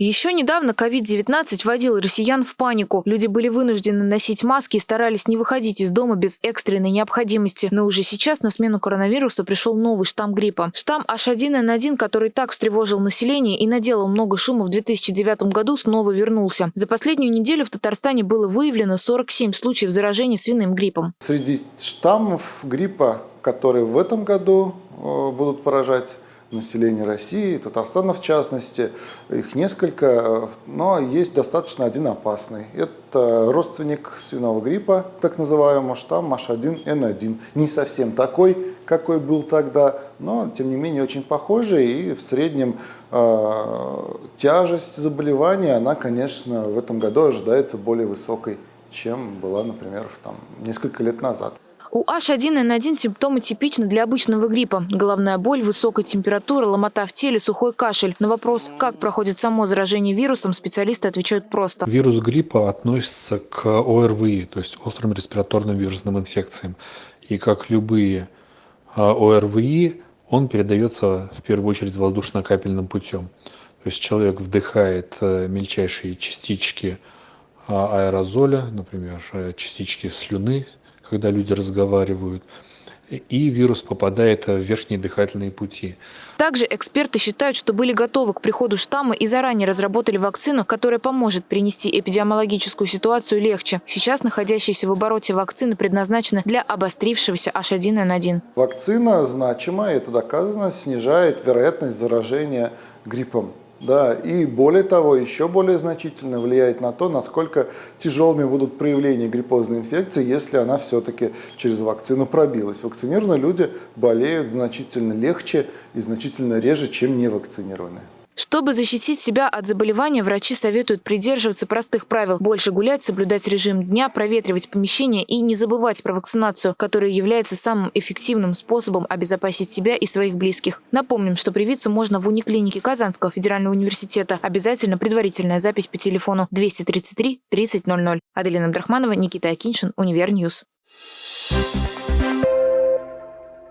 Еще недавно COVID-19 вводил россиян в панику. Люди были вынуждены носить маски и старались не выходить из дома без экстренной необходимости. Но уже сейчас на смену коронавирусу пришел новый штамм гриппа. Штамм H1N1, который так встревожил население и наделал много шума в 2009 году, снова вернулся. За последнюю неделю в Татарстане было выявлено 47 случаев заражения свиным гриппом. Среди штаммов гриппа, которые в этом году э, будут поражать населения России, Татарстана в частности. Их несколько, но есть достаточно один опасный. Это родственник свиного гриппа, так называемого штамм H1N1. Не совсем такой, какой был тогда, но тем не менее очень похожий. И в среднем э, тяжесть заболевания, она, конечно, в этом году ожидается более высокой, чем была, например, там, несколько лет назад. У H1N1 симптомы типичны для обычного гриппа. Головная боль, высокая температура, ломота в теле, сухой кашель. На вопрос, как проходит само заражение вирусом, специалисты отвечают просто. Вирус гриппа относится к ОРВИ, то есть острым респираторным вирусным инфекциям. И как любые а, ОРВИ, он передается в первую очередь воздушно-капельным путем. То есть человек вдыхает э, мельчайшие частички а, аэрозоля, например, э, частички слюны, когда люди разговаривают, и вирус попадает в верхние дыхательные пути. Также эксперты считают, что были готовы к приходу штамма и заранее разработали вакцину, которая поможет принести эпидемиологическую ситуацию легче. Сейчас находящиеся в обороте вакцины предназначены для обострившегося H1N1. Вакцина значимо, это доказано, снижает вероятность заражения гриппом. Да, и более того, еще более значительно влияет на то, насколько тяжелыми будут проявления гриппозной инфекции, если она все-таки через вакцину пробилась. Вакцинированные люди болеют значительно легче и значительно реже, чем невакцинированные. Чтобы защитить себя от заболевания, врачи советуют придерживаться простых правил. Больше гулять, соблюдать режим дня, проветривать помещение и не забывать про вакцинацию, которая является самым эффективным способом обезопасить себя и своих близких. Напомним, что привиться можно в униклинике Казанского федерального университета. Обязательно предварительная запись по телефону 233 3000. Аделина Абдрахманова, Никита Акиншин, Univer News. Thank you.